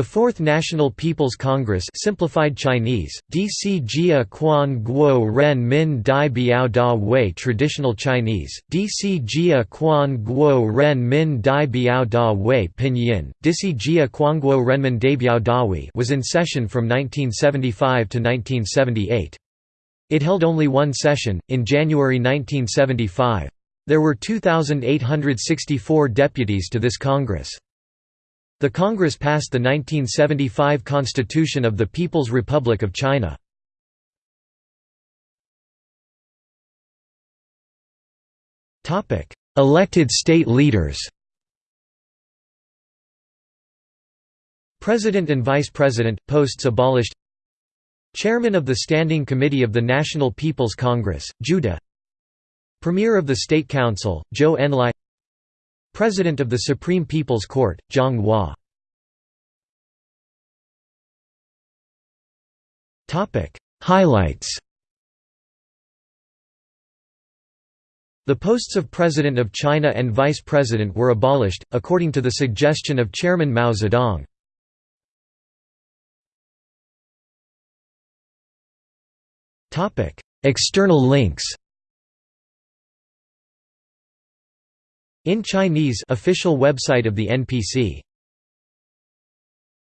The Fourth National People's Congress simplified Chinese, DC Jia Quan Guo Ren Min Dai Biao Da Wei Traditional Chinese, DC Jia Quan Guo Ren Min Dai Biao Da Wei Pinyin, Disi Jia Quanguo Renmin Daibiao Dawi was in session from 1975 to 1978. It held only one session, in January 1975. There were 2,864 deputies to this Congress. The Congress passed the 1975 Constitution of the People's Republic of China. Elected state leaders President and Vice President, posts abolished Chairman of the Standing Committee of the National People's Congress, Zhu De Premier of the State Council, Zhou Enlai President of the Supreme People's Court, Jiang Hua. Highlights. The posts of President of China and Vice President were abolished, according to the suggestion of Chairman Mao Zedong. External links In Chinese official website of the NPC